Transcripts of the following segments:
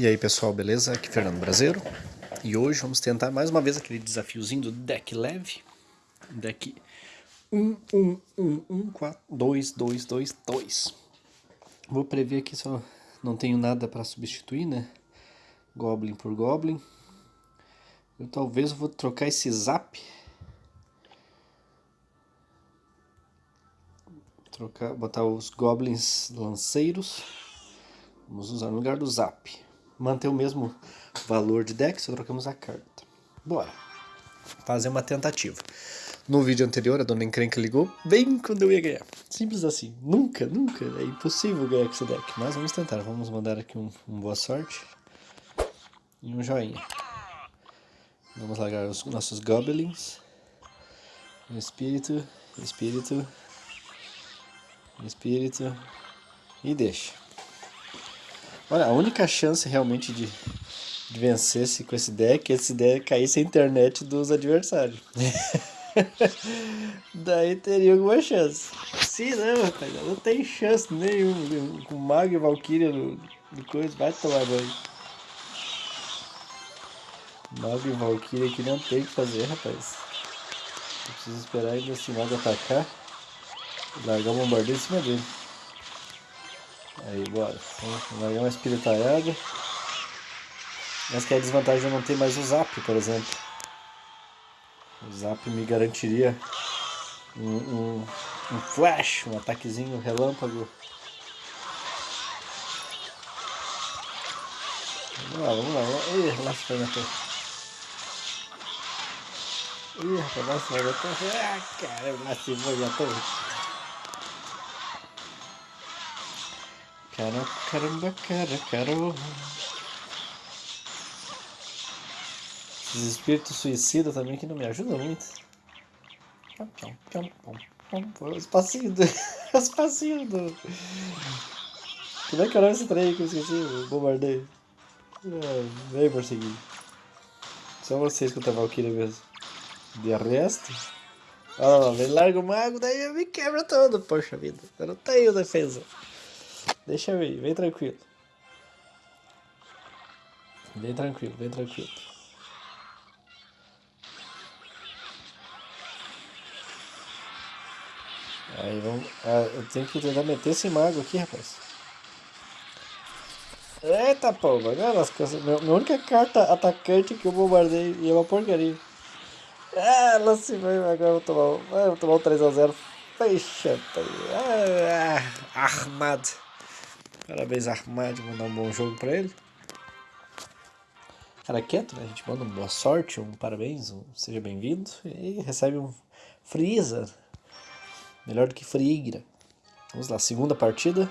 E aí pessoal, beleza? Aqui é Fernando Brasileiro E hoje vamos tentar mais uma vez aquele desafiozinho do deck leve. Deck 1, 1, 1, 1, 4, 2, 2, 2, 2 Vou prever aqui só não tenho nada para substituir, né? Goblin por Goblin. Eu talvez vou trocar esse Zap. Trocar, botar os Goblins lanceiros. Vamos usar no lugar do Zap manter o mesmo valor de deck, só trocamos a carta. Bora. Fazer uma tentativa. No vídeo anterior, a dona Encrenca ligou bem quando eu ia ganhar. Simples assim. Nunca, nunca. É impossível ganhar com esse deck. Mas vamos tentar. Vamos mandar aqui um, um boa sorte. E um joinha. Vamos largar os nossos goblins. Espírito, espírito, espírito. E deixa. Olha, a única chance realmente de, de vencer -se com esse deck é esse deck caísse a internet dos adversários. Daí teria alguma chance. Se não, rapaz, não tem chance nenhuma. Com Mago e Valkyria no, no coisa, vai tomar banho. Mago e Valkyria aqui não tem o que fazer, rapaz. Eu preciso esperar ainda esse Mago atacar. Largar o bombardeio em cima dele. Aí, bora. Largar uma espiritalhada. Mas que é a desvantagem de não ter mais o zap, por exemplo. O zap me garantiria um, um, um flash, um ataquezinho relâmpago. Vamos lá, vamos lá. Ih, foi na torre. Ih, rapaz, na torre. Ah, caramba, lá se foi na torre. Cara, caramba, cara, caramba. Esses espíritos suicidas também que não me ajudam muito. Os passinhos do... Os do... Como é que era é esse trem que eu esqueci? O bombardeio. É, vem perseguir. Só você escuta a Valkyria mesmo. De resto... Ó, oh, larga o mago, daí me quebra todo. Poxa vida, eu não tenho defesa. Deixa eu ir, vem tranquilo. Vem tranquilo, vem tranquilo. Aí vamos. Ah, eu tenho que tentar meter esse mago aqui, rapaz. Eita as coisas. Minha, minha única carta atacante que eu bombardei e é uma porcaria. Ah, lá se vai, agora eu vou tomar, ah, vou tomar um 3x0. Fecha, ah, armado. Parabéns, Armad, mandar um bom jogo pra ele. Cara quieto, né? A gente manda uma boa sorte, um parabéns, um seja bem-vindo. E recebe um Freeza. Melhor do que Frigra. Vamos lá, segunda partida.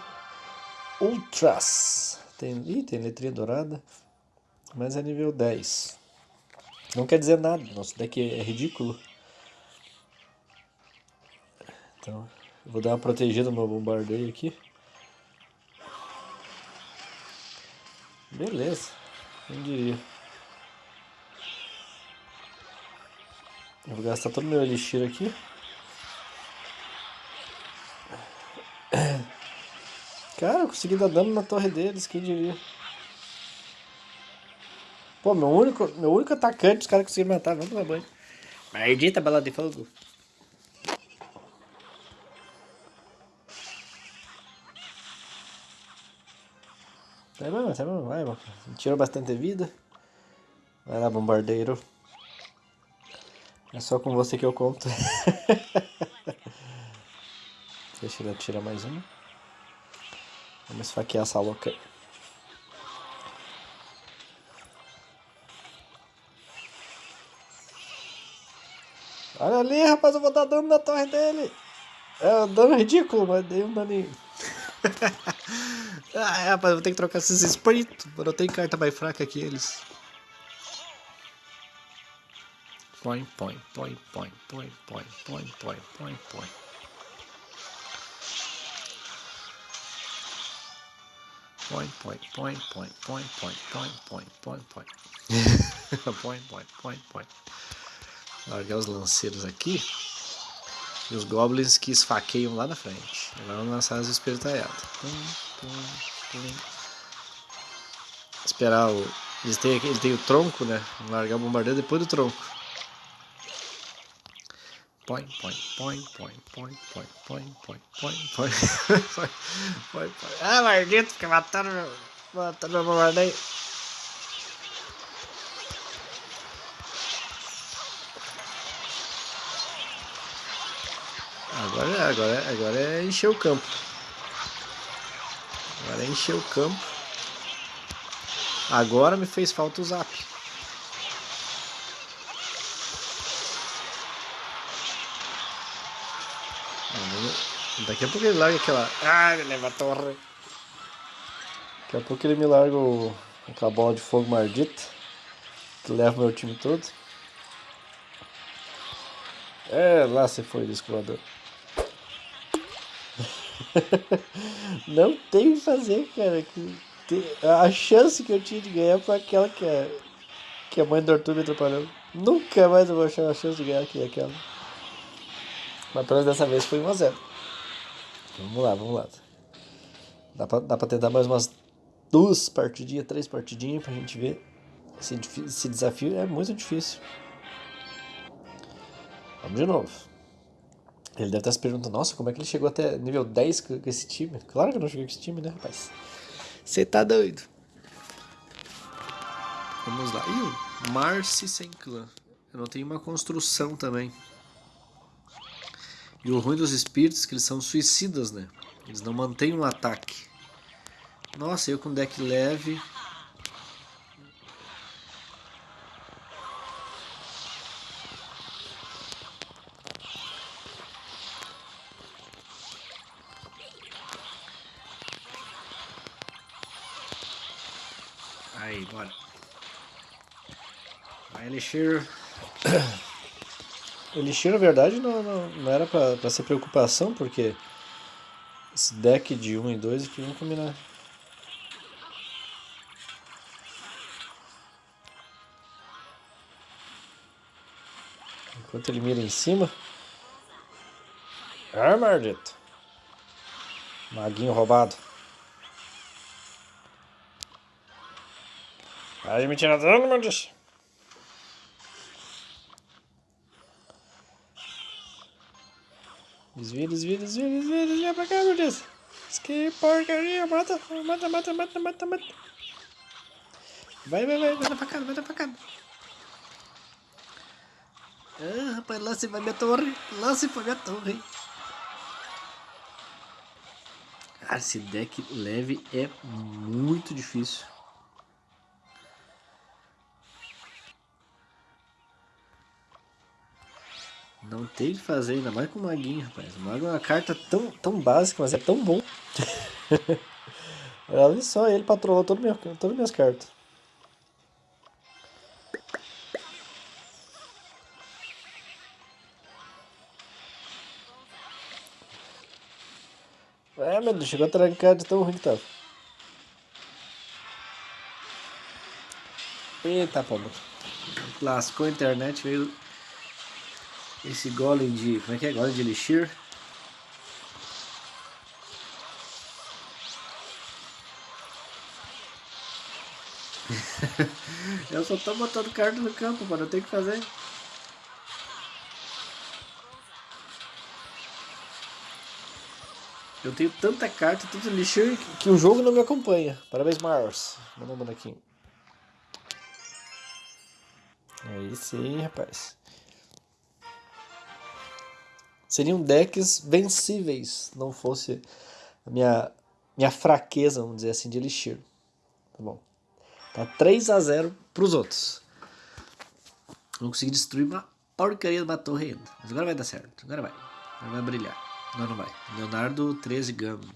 Ultras. Tem, ih, tem letrinha dourada. Mas é nível 10. Não quer dizer nada, nosso deck é ridículo. Então, vou dar uma protegida no meu bombardeio aqui. Beleza, quem diria. Eu vou gastar todo o meu elixir aqui. Cara, eu consegui dar dano na torre deles, quem diria. Pô, meu único, meu único atacante os caras conseguiram matar, vamos tomar banho. Maldita bala de fogo. Tá bom, tá bom, vai, tirou bastante vida. Vai lá, bombardeiro. É só com você que eu conto. Deixa ele atirar mais um. Vamos esfaquear essa louca. Olha ali, rapaz, eu vou dar dano na torre dele. É um dano ridículo, mas dei um daninho. ah, é, rapaz, vou ter que trocar esses espíritos. Eu não tenho carta mais fraca que eles. Põe, põe, põe, põe, põe, põe, põe, põe, põe, põe. Põe, põe, põe, põe, põe, põe, põe, põe, põe, põe. põe, põe, põe, põe. Largar os lanceiros aqui. E os goblins que esfaqueiam lá na frente. Agora vamos lançar as Esperar o. Eles têm, ele tem o tronco, né? Largar o bombardeio depois do tronco. Põe, põe, põe, põe, põe, põe, põe, põe, põe, põe, põe, põe, põe. Ah, maldito, fica matando meu. Matando meu bombardeio. Agora, agora, agora é encher o campo. Agora é encher o campo. Agora me fez falta o zap. Daqui a pouco ele larga aquela. Ah, ele leva a torre. Daqui a pouco ele me larga o... aquela bola de fogo maldita. Que leva meu time todo. É, lá você foi, disco Não tem o que fazer, cara. A chance que eu tinha de ganhar foi aquela que a, que a mãe do Arthur me atrapalhou. Nunca mais eu vou achar a chance de ganhar que aquela. Mas pelo menos dessa vez foi 1x0. Vamos lá, vamos lá. Dá pra, dá pra tentar mais umas duas partidinhas, três partidinhas pra gente ver. Esse, esse desafio é muito difícil. Vamos de novo. Ele deve estar se perguntando, nossa, como é que ele chegou até nível 10 com esse time? Claro que eu não joguei com esse time, né, rapaz? Você tá doido. Vamos lá. Ih, Marcy sem clã. Eu não tenho uma construção também. E o ruim dos espíritos é que eles são suicidas, né? Eles não mantêm um ataque. Nossa, eu com deck leve Aí, bora. A Elixir... Elixir, na verdade, não, não, não era pra, pra ser preocupação, porque esse deck de 1 e 2 aqui vão combinar. Enquanto ele mira em cima. Ah. Maguinho roubado. Vai me tirar dano, meu Deus. Desvia, desvia, desvia, desvia, desvia pra cá, meu Deus. Que porcaria, mata, mata, mata, mata, mata, mata. Vai, vai, vai, vai na facada, vai na facada. Ah, rapaz, se vai minha torre, se foi minha torre. Cara, esse deck leve é muito difícil. Não tem de fazer, ainda mais com o Maguinho, rapaz. O Mago é uma carta tão, tão básica, mas é tão bom. Olha só, ele patrolou todo meu, todas as minhas cartas. É, meu Deus, chegou a trancar de tão ruim que tava. Eita, pomba. Lascou a internet, veio esse golem de... como é que é? Golem de elixir. eu só tô botando carta no campo, mano. Eu tenho que fazer. Eu tenho tanta carta, tanto elixir que o jogo não me acompanha. Parabéns, Mars. Manda um bonequinho. Aí sim, rapaz seriam decks vencíveis, não fosse a minha, minha fraqueza, vamos dizer assim, de Elixir. Tá bom. Tá 3 a 0 pros outros. Não consegui destruir uma porcaria de uma torre ainda. Mas agora vai dar certo. Agora vai. Agora vai brilhar. Não, não vai. Leonardo 13 Gama.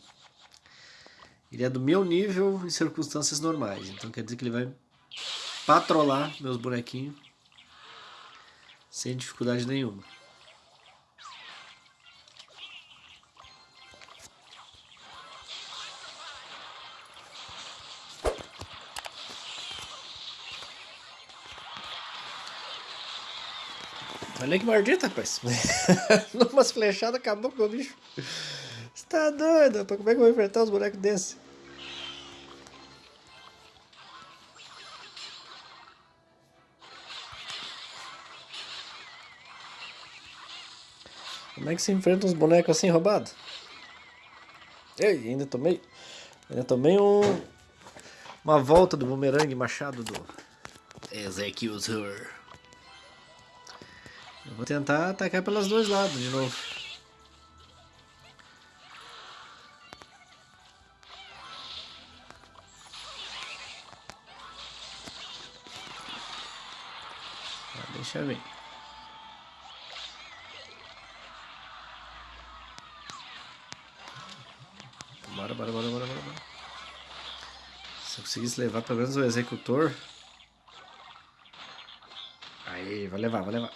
Ele é do meu nível em circunstâncias normais. Então quer dizer que ele vai patrolar meus bonequinhos sem dificuldade nenhuma. Olha que maldita, rapaz. Numas flechadas acabou com o bicho. Você tá doido, rapaz? Como é que eu vou enfrentar os bonecos desse? Como é que se enfrenta uns bonecos assim roubado? Ei, ainda tomei. Ainda tomei um. Uma volta do bumerangue machado do. Ezequiel Zur. Eu vou tentar atacar pelos dois lados de novo. Ah, deixa eu ver. Bora, bora, bora, bora, bora. Se eu conseguisse levar pelo menos o executor. Aí, vou levar, vou levar.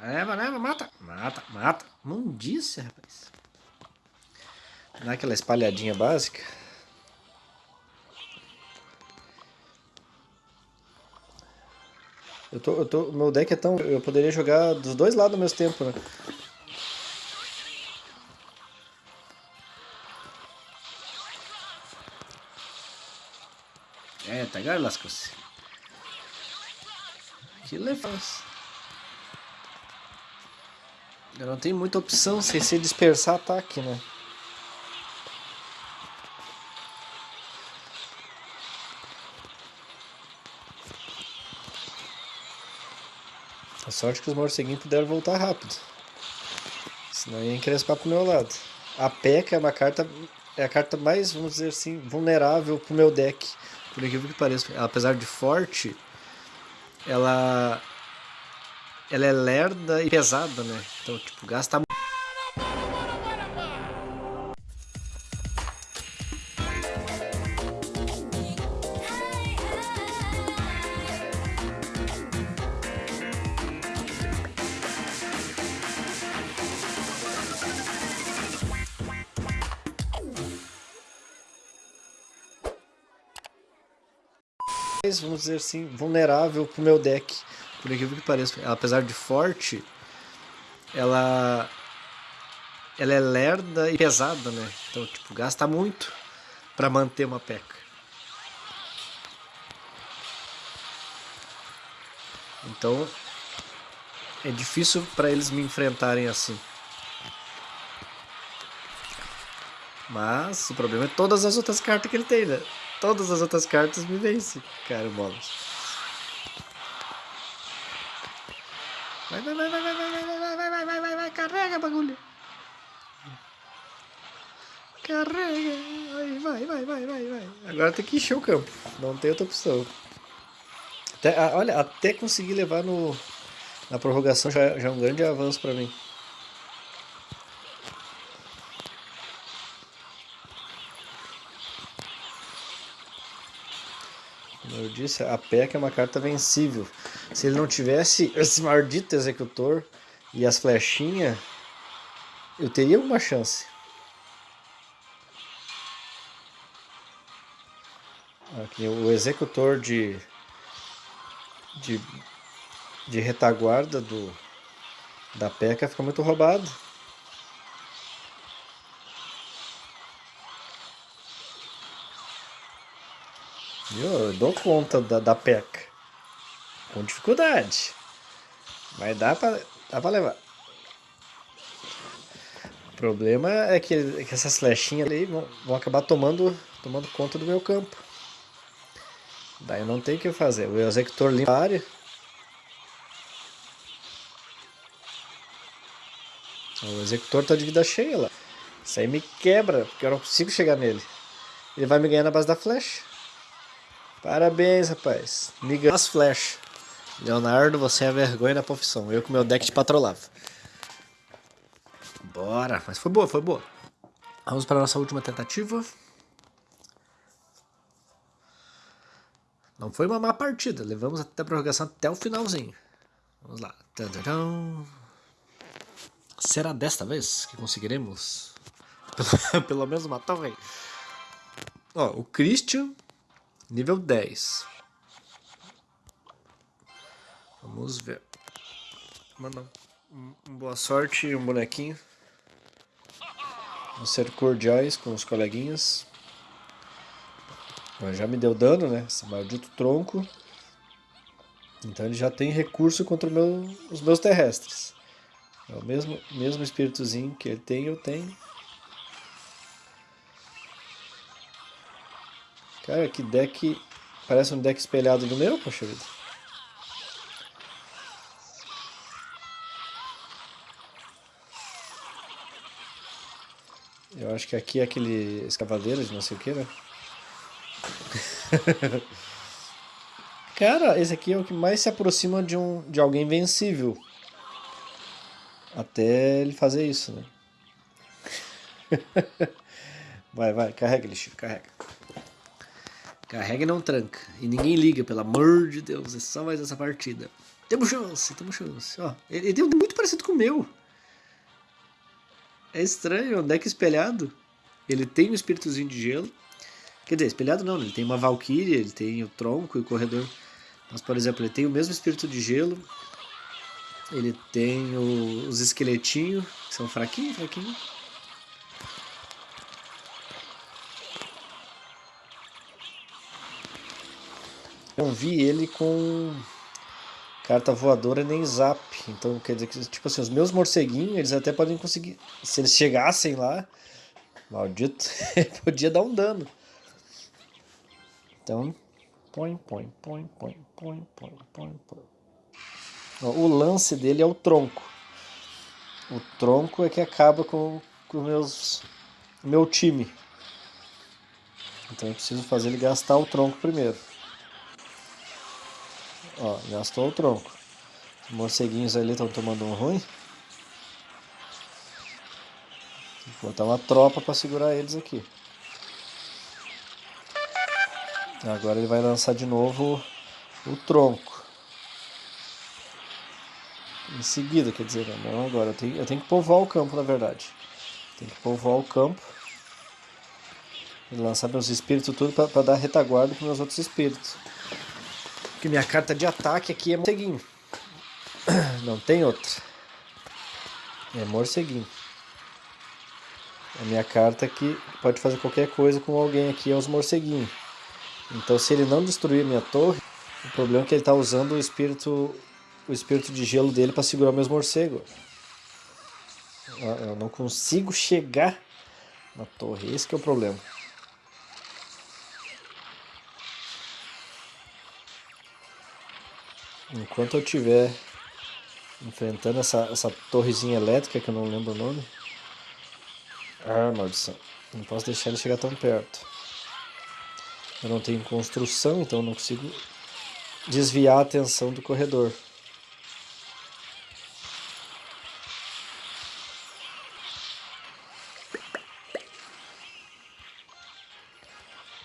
Leva, leva, mata. Mata, mata. Mundice, rapaz. Dá aquela espalhadinha básica. Eu tô, eu tô, meu deck é tão... Eu poderia jogar dos dois lados ao mesmo tempo, né? É, tá agora lascou-se. É fácil. Eu não tenho muita opção sem ser dispersar ataque, né? A sorte que os morceguinhos puderam voltar rápido. Senão ia encrespar pro meu lado. A P.E.K.K.A. é uma carta. É a carta mais, vamos dizer assim, vulnerável pro meu deck. Por incrível que pareça. Apesar de forte, ela ela é lerda e pesada, né? Então, tipo, gasta vamos dizer assim, vulnerável pro meu deck. Por incrível que pareça, apesar de forte, ela ela é lerda e pesada, né? Então, tipo, gasta muito para manter uma peca. Então, é difícil para eles me enfrentarem assim. Mas o problema é todas as outras cartas que ele tem, né? Todas as outras cartas me vencem, cara, bolas. Vai, vai, vai, vai, vai, vai, vai, vai, vai, vai, vai, vai, vai, carrega bagulho. Carrega. Vai, vai, vai, vai, vai. Agora tem que encher o campo. Não tem outra opção. Até, olha, até conseguir levar no, na prorrogação já, já é um grande avanço pra mim. Como eu disse, a PEC é uma carta vencível. Se ele não tivesse esse maldito executor e as flechinhas, eu teria uma chance. Aqui, o executor de, de, de retaguarda do, da PECA fica muito roubado. Eu dou conta da, da PECA. Com dificuldade. Mas dá pra, dá pra levar. O problema é que, que essas flechinhas ali vão, vão acabar tomando, tomando conta do meu campo. Daí não tem o que fazer. O executor limpa a área. O executor tá de vida cheia lá. Isso aí me quebra, porque eu não consigo chegar nele. Ele vai me ganhar na base da flecha. Parabéns, rapaz. Me as flechas. Leonardo, você é a vergonha da profissão. Eu com meu deck de patrolava. Bora. Mas foi boa, foi boa. Vamos para a nossa última tentativa. Não foi uma má partida. Levamos até a prorrogação até o finalzinho. Vamos lá. Será desta vez que conseguiremos? Pelo, pelo menos matar o rei. Ó, o Christian, nível 10. Vamos ver. Manda um, um boa sorte um bonequinho. Vamos ser cordiais com os coleguinhas. Já me deu dano, né? Esse maldito tronco. Então ele já tem recurso contra meu, os meus terrestres. É o mesmo, mesmo espíritozinho que ele tem, eu tenho. Cara, que deck... Parece um deck espelhado do meu, poxa vida. Eu acho que aqui é aquele escavadeiro de não sei o que, né? Cara, esse aqui é o que mais se aproxima de, um, de alguém vencível. Até ele fazer isso, né? vai, vai, carrega, lixo, carrega. Carrega e não tranca. E ninguém liga, pelo amor de Deus. É só mais essa partida. Temos chance, temos chance. Ó, ele, ele muito parecido com o meu. É estranho, é um deck espelhado. Ele tem um espíritozinho de gelo. Quer dizer, espelhado não, ele tem uma Valkyria, ele tem o tronco e o corredor. Mas, por exemplo, ele tem o mesmo espírito de gelo. Ele tem o, os esqueletinhos, que são fraquinhos, fraquinhos. Eu vi ele com carta voadora nem zap. Então, quer dizer que, tipo assim, os meus morceguinhos, eles até podem conseguir. Se eles chegassem lá, maldito, podia dar um dano. Então, põe, põe, põe, põe, põe, põe, põe, põe. O lance dele é o tronco. O tronco é que acaba com o meus, meu time. Então eu preciso fazer ele gastar o tronco primeiro. Ó, gastou o tronco. Os morceguinhos ali estão tomando um ruim. Vou botar uma tropa para segurar eles aqui. Agora ele vai lançar de novo o tronco. Em seguida, quer dizer, não agora. Eu tenho, eu tenho que povoar o campo, na verdade. Tem que povoar o campo. E lançar meus espíritos tudo para dar retaguarda para meus outros espíritos. Porque minha carta de ataque aqui é morceguinho. Não tem outra. É morceguinho. A minha carta aqui pode fazer qualquer coisa com alguém aqui, é os morceguinhos. Então se ele não destruir minha torre, o problema é que ele está usando o espírito, o espírito de gelo dele para segurar meus morcegos. Eu não consigo chegar na torre, esse é o problema. Enquanto eu estiver enfrentando essa, essa torrezinha elétrica, que eu não lembro o nome. Ah, maldição. Não posso deixar ele chegar tão perto. Eu não tenho construção, então não consigo desviar a atenção do corredor.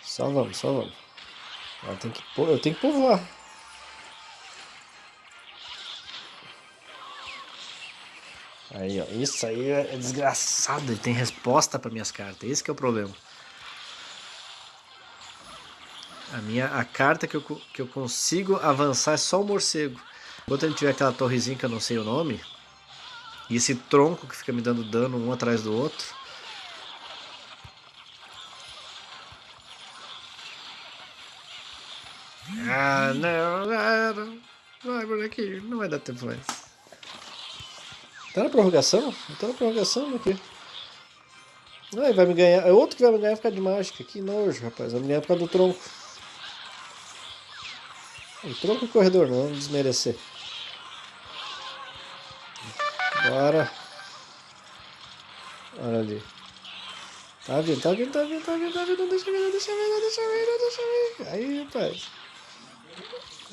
Só vamos, só vamos. Eu tenho que, eu tenho que povoar. Aí, ó. Isso aí é desgraçado. Ele tem resposta para minhas cartas. Esse é o problema. A minha a carta que eu, que eu consigo avançar é só o morcego. Enquanto ele tiver aquela torrezinha que eu não sei o nome, e esse tronco que fica me dando dano um atrás do outro. Ah, não, não, vai por aqui, não vai dar tempo mais. Tá na prorrogação? Tá na prorrogação aqui. Ah, vai me ganhar. É outro que vai me ganhar por causa de mágica. Que nojo, rapaz. Vai me ganhar por causa do tronco. O tronco e corredor, não vamos desmerecer. Bora. Olha ali. Tá vindo, tá vindo, tá vindo, tá vindo, tá vindo. Deixa eu ver, deixa eu ver, deixa eu ver, deixa eu ver. Aí, rapaz.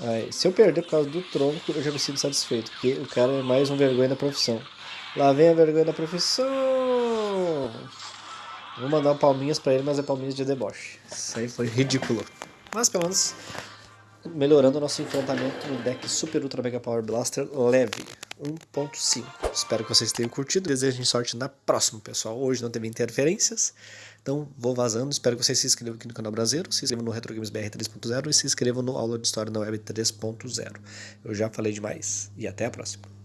Aí, se eu perder por causa do tronco, eu já me sinto satisfeito. Porque o cara é mais um vergonha da profissão. Lá vem a vergonha da profissão. Vou mandar palminhas pra ele, mas é palminhas de deboche. Isso aí foi ridículo. Mas pelo menos melhorando o nosso enfrentamento no deck Super Ultra Mega Power Blaster leve 1.5. Espero que vocês tenham curtido. Desejo sorte na próxima, pessoal. Hoje não teve interferências, então vou vazando. Espero que vocês se inscrevam aqui no canal Brasileiro, se inscrevam no Retro Games BR 3.0 e se inscrevam no Aula de História na Web 3.0. Eu já falei demais e até a próxima.